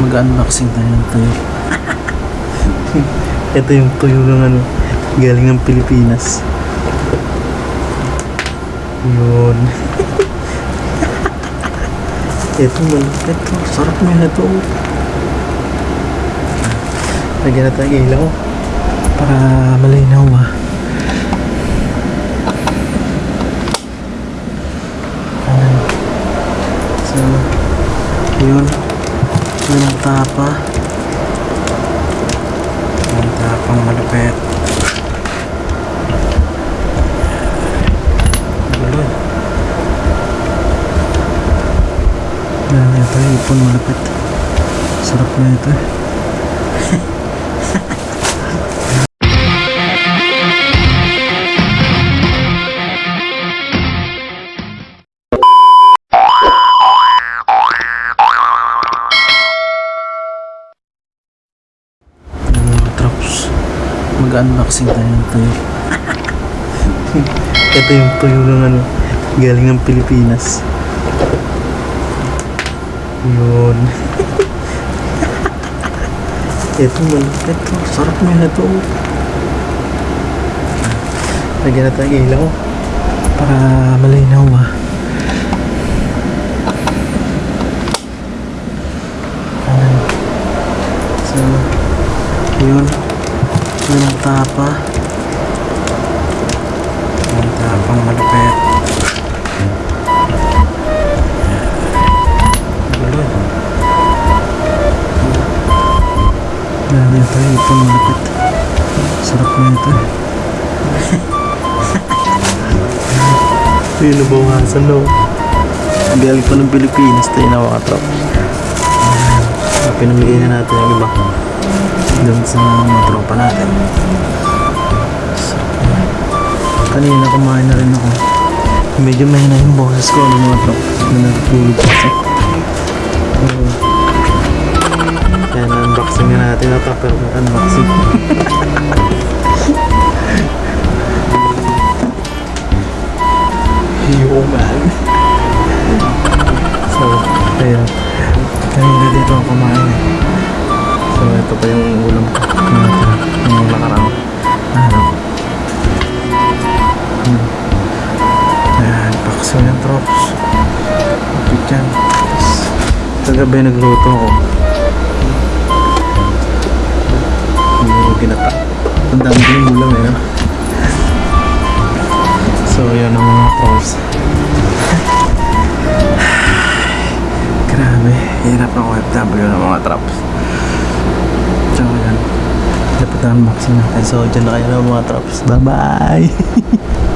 Mag-unboxing tayo ng tuyo. Ito yung tuyo ng ano, galing ng Pilipinas. Yun. Ito malupit to. Sarap mo na to. Lagyan natin ang ilaw. Para malinaw ah. So. Yun ang tapa. Yun ang tapang malupit. Gulo. Yan, ito yung ipon malupit. Sarap na ito. Mag-unboxing tayo ng tuyo. ito yung tuyo ng ano, galing ng Pilipinas. Yun. Ito malupit to. Sarap mo na to. Lagyan natin ang ilaw. Para malinaw ah. Yun. Yun ang tapa. Yun ang tapang malupit. Gulo. Yan, ito yung ipon malapit. Sarap na ito. Ito yung nabawasan no. Galing pa ng Pilipinas tayo na mga trop. Ayan. Pinamigay na natin yung iba. Doon sa mga tropa natin. Na. Kanina kumain na rin ako. Medyo mahina yung boses ko ng mga trop. Na natutulog kasi. Oo. Kaya na-unboxing na natin ito pero unboxing. Yo man. So, ayun. Kanina dito ako kumain eh. Ito pa yung ulam ko. Yung nakarang. Hmm. Ayan, pakso yung trops. Kapit yan. Kagabi nagluto ako. Yung ginata. Ang dami ko yung ulam eh? So, yan ang mga props. Grabe, hirap ang OFW ng mga traps. Dapat unboxing natin. So, dyan na kayo mga traps. Bye-bye!